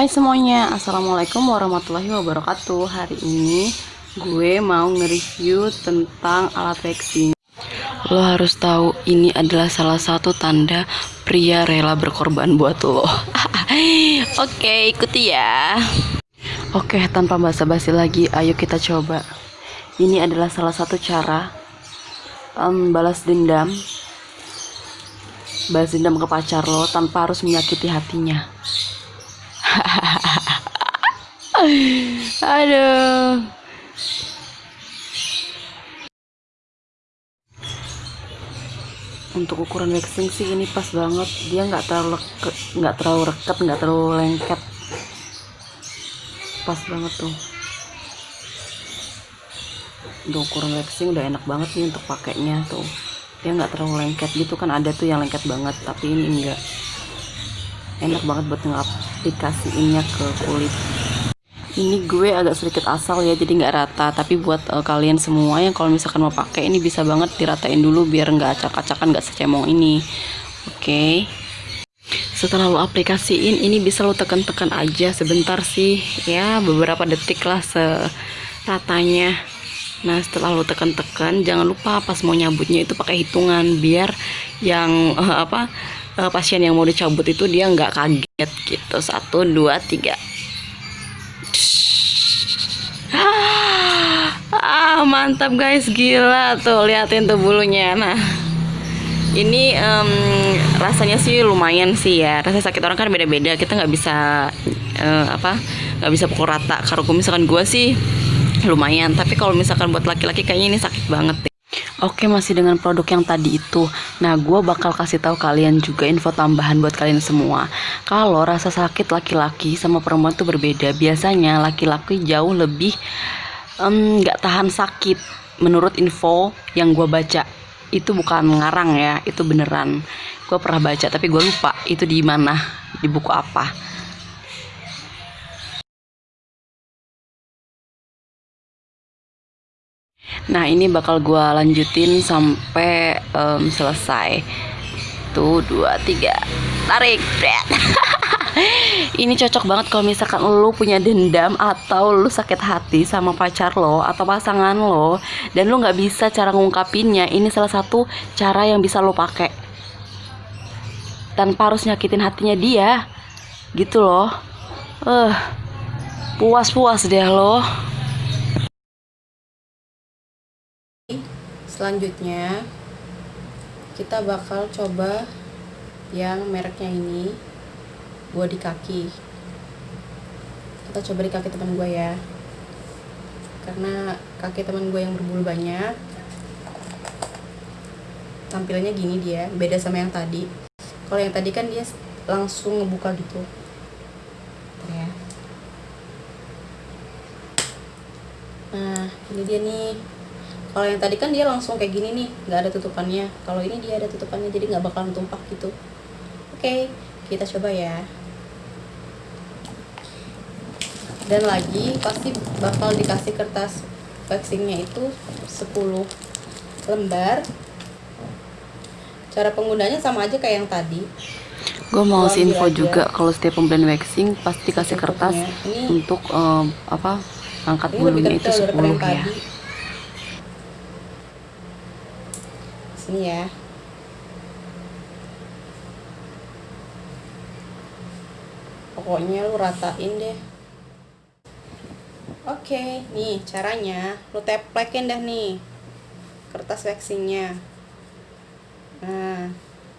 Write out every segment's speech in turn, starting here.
Hai semuanya, Assalamualaikum warahmatullahi wabarakatuh. Hari ini gue mau nge-review tentang alat waxing Lo harus tahu ini adalah salah satu tanda pria rela berkorban buat lo. Oke, ikuti ya. Oke, tanpa basa-basi lagi, ayo kita coba. Ini adalah salah satu cara um, balas dendam. Balas dendam ke pacar lo tanpa harus menyakiti hatinya aduh. Untuk ukuran waxing sih ini pas banget. Dia nggak terlalu nggak terlalu reket nggak terlalu lengket. Pas banget tuh. Untuk ukuran waxing udah enak banget nih untuk pakainya tuh. Dia nggak terlalu lengket gitu kan. Ada tuh yang lengket banget tapi ini enggak enak banget buat ngaplikasiinnya ke kulit. Ini gue agak sedikit asal ya jadi nggak rata. Tapi buat uh, kalian semua yang kalau misalkan mau pakai ini bisa banget diratain dulu biar nggak acak-acakan nggak secemong ini. Oke. Okay. setelah lo aplikasiin ini bisa lo tekan-tekan aja sebentar sih. Ya beberapa detik lah seratanya nah setelah lo tekan-tekan jangan lupa pas mau nyabutnya itu pakai hitungan biar yang uh, apa uh, pasien yang mau dicabut itu dia nggak kaget gitu. Satu dua tiga. Ah mantap guys gila tuh liatin tuh bulunya. Nah ini um, rasanya sih lumayan sih ya. Rasa sakit orang kan beda-beda kita nggak bisa uh, apa nggak bisa pukul rata. Kalau misalkan gue sih lumayan. Tapi kalau misalkan buat laki-laki kayaknya ini sakit banget deh. Oke masih dengan produk yang tadi itu. Nah gue bakal kasih tahu kalian juga info tambahan buat kalian semua. Kalau rasa sakit laki-laki sama perempuan tuh berbeda Biasanya laki-laki jauh lebih um, tahan sakit. Menurut info yang gue baca itu bukan ngarang ya itu beneran. Gue pernah baca tapi gue lupa itu di mana di buku apa nah ini bakal gue lanjutin sampai um, selesai. Tuh dua tiga. Tarik ini cocok banget kalau misalkan lo punya dendam atau lo sakit hati sama pacar lo atau pasangan lo dan lo nggak bisa cara ngungkapinnya. Ini salah satu cara yang bisa lo pakai. Tanpa harus nyakitin hatinya dia. Gitu loh. Eh uh, puas-puas deh lo selanjutnya kita bakal coba yang mereknya ini gue di kaki. Kita coba di kaki teman gue ya. Karena kaki teman gue yang berbulu banyak tampilannya gini dia beda sama yang tadi. Kalau yang tadi kan dia langsung ngebuka gitu. Ya. Nah ini dia nih kalau yang tadi kan dia langsung kayak gini nih nggak ada tutupannya. Kalau ini dia ada tutupannya jadi nggak bakalan tumpah gitu. Oke kita coba ya. Dan lagi pasti bakal dikasih kertas waxingnya itu 10 lembar. Cara penggunanya sama aja kayak yang tadi. Gue mau sih info juga kalau setiap pembelian waxing pasti kasih kertas ini, untuk um, apa angkat bulunya itu 10 ya. tadi. Sini ya pokoknya lu ratain deh Oke, nih caranya lu teplekin dah nih kertas waxingnya. Nah,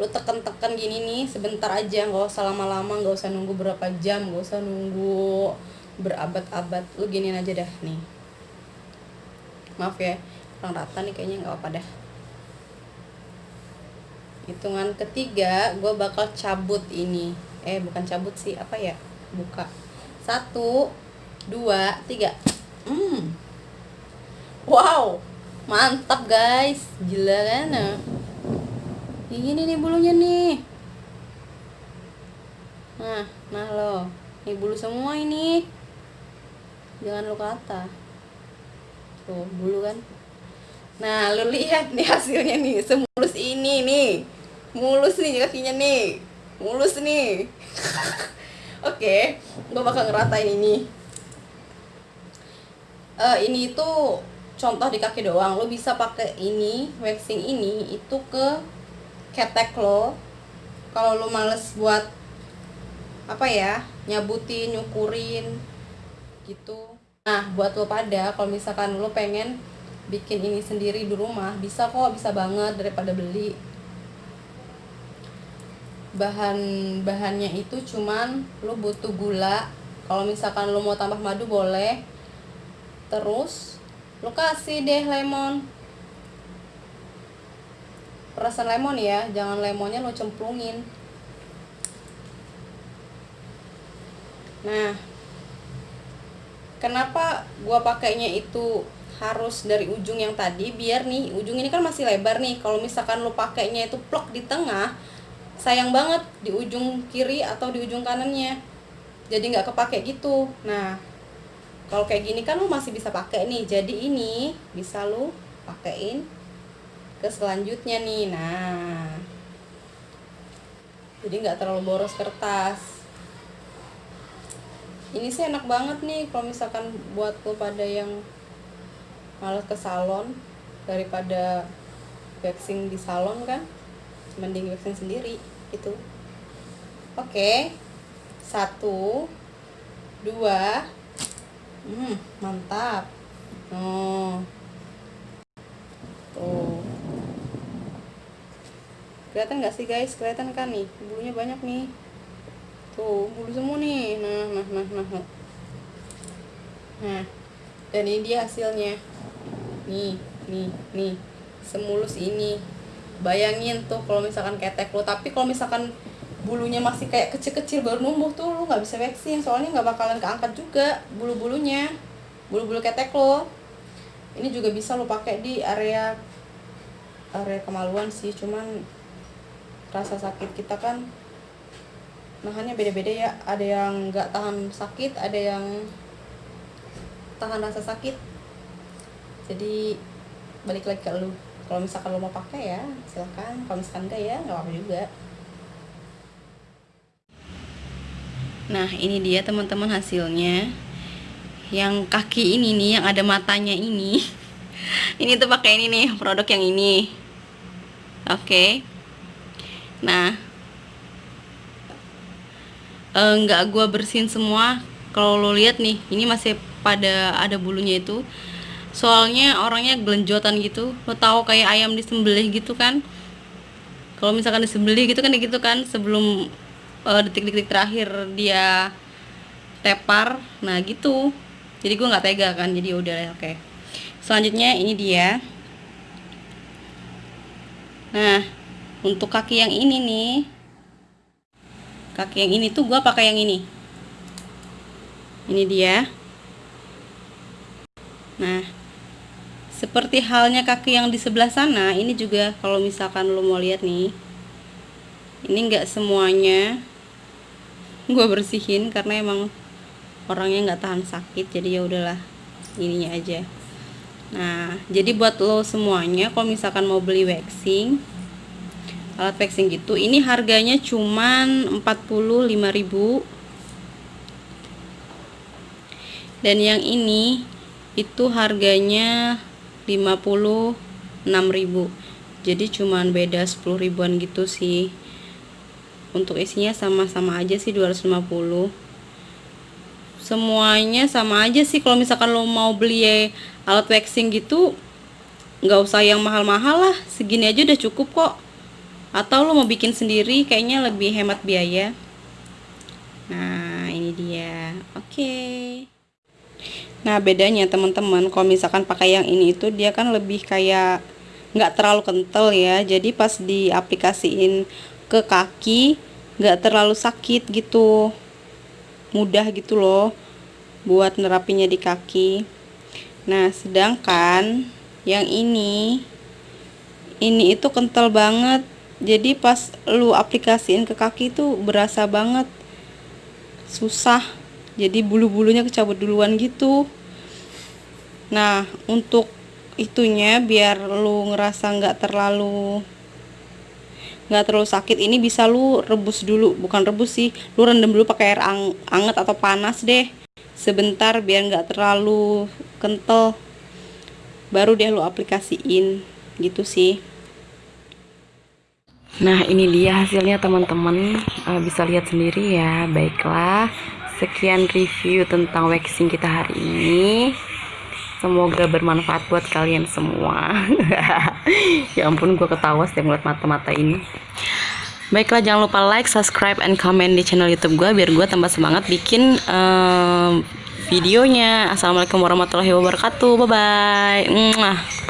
lu tekan-tekan gini nih sebentar aja, nggak usah lama-lama, nggak usah nunggu berapa jam, nggak usah nunggu berabad-abad. Lu giniin aja dah nih. Maaf ya, kurang rata nih kayaknya nggak apa-apa dah. Hitungan ketiga, gue bakal cabut ini. Eh, bukan cabut sih, apa ya? Buka. Satu, dua tiga. Hmm. Wow mantap guys. Gila kan? Ini nih bulunya nih. Nah nah lo. Ini bulu semua ini. Jangan lo kata tuh bulu kan? Nah lo lihat nih hasilnya nih. Semulus ini nih mulus nih kakinya nih. Mulus nih. Oke gue bakal ngeratain ini. Eh ini itu contoh di kaki doang. Lo bisa pakai ini waxing ini itu ke ketek lo. Kalau lo males buat apa ya nyabutin nyukurin gitu. Nah buat lo pada kalau misalkan lo pengen bikin ini sendiri di rumah bisa kok bisa banget daripada beli bahan bahannya itu cuman lo butuh gula. Kalau misalkan lo mau tambah madu boleh. Terus lo kasih deh lemon. Perasan lemon ya jangan lemonnya lo cemplungin. Nah kenapa gua pakainya itu harus dari ujung yang tadi? Biar nih ujung ini kan masih lebar nih. Kalau misalkan lo pakainya itu plok di tengah sayang banget di ujung kiri atau di ujung kanannya. Jadi nggak kepake gitu. Nah kalau kayak gini kan lo masih bisa pakai nih. Jadi ini bisa lo pakein ke selanjutnya nih. Nah jadi nggak terlalu boros kertas. Ini sih enak banget nih kalau misalkan buat lo pada yang malas ke salon daripada waxing di salon kan mending waxing sendiri gitu. Oke satu dua hmm mantap. Oh. Tuh. Kelihatan nggak sih guys? Kelihatan kan nih? Bulunya banyak nih. Tuh bulu semua nih. Nah nah nah nah nah, nah. dan ini dia hasilnya. Nih nih nih. Semulus ini bayangin tuh kalau misalkan ketek lo tapi kalau misalkan bulunya masih kayak kecil-kecil baru numbuh tuh lo nggak bisa waxing soalnya nggak bakalan keangkat juga bulu-bulunya. Bulu-bulu ketek lo ini juga bisa lo pakai di area area kemaluan sih cuman rasa sakit kita kan nahannya beda-beda ya. Ada yang nggak tahan sakit ada yang tahan rasa sakit. Jadi balik lagi ke lu kalau misalkan lo mau pakai ya silahkan kalau misalkan enggak ya nggak apa-apa juga. Nah ini dia teman-teman hasilnya. Yang kaki ini nih yang ada matanya ini. Ini tuh pakai ini nih produk yang ini. Oke. Nah. Eh, nggak gua bersihin semua. Kalau lo lihat nih ini masih pada ada bulunya itu soalnya orangnya gelenjotan gitu. Lo tahu kayak ayam disembelih gitu kan? Kalau misalkan disembelih gitu kan gitu kan sebelum uh, detik-detik terakhir dia tepar. Nah gitu. Jadi gue nggak tega kan jadi udah oke. Selanjutnya ini dia. Nah untuk kaki yang ini nih. Kaki yang ini tuh gue pakai yang ini. Ini dia. Nah seperti halnya kaki yang di sebelah sana ini juga kalau misalkan lo mau lihat nih ini enggak semuanya gue bersihin karena emang orangnya nggak tahan sakit jadi ya udahlah ininya aja. Nah jadi buat lo semuanya kalau misalkan mau beli waxing alat waxing gitu ini harganya cuman 45.000 dan yang ini itu harganya 56.000 jadi cuman beda 10 ribuan gitu sih. Untuk isinya sama-sama aja sih 250 semuanya sama aja sih. Kalau misalkan lo mau beli alat waxing gitu nggak usah yang mahal-mahal lah. Segini aja udah cukup kok. Atau lo mau bikin sendiri kayaknya lebih hemat biaya nah ini dia oke okay. Nah bedanya teman-teman kalau misalkan pakai yang ini itu dia kan lebih kayak nggak terlalu kental ya. Jadi pas diaplikasiin ke kaki nggak terlalu sakit gitu. Mudah gitu loh buat nerapinya di kaki. Nah sedangkan yang ini ini itu kental banget. Jadi pas lu aplikasiin ke kaki itu berasa banget susah jadi bulu-bulunya kecabut duluan gitu. Nah untuk itunya biar lu ngerasa nggak terlalu nggak terlalu sakit ini bisa lu rebus dulu. Bukan rebus sih lu rendam dulu pakai air ang anget atau panas deh. Sebentar biar nggak terlalu kental. Baru deh lu aplikasiin gitu sih. Nah ini dia hasilnya teman-teman. Eh, bisa lihat sendiri ya. Baiklah sekian review tentang waxing kita hari ini. Semoga bermanfaat buat kalian semua. Ya ampun gue ketawa setiap ngeliat mata-mata ini. Baiklah jangan lupa like subscribe and comment di channel youtube gue biar gue tambah semangat bikin em, videonya. Assalamualaikum warahmatullahi wabarakatuh. Bye bye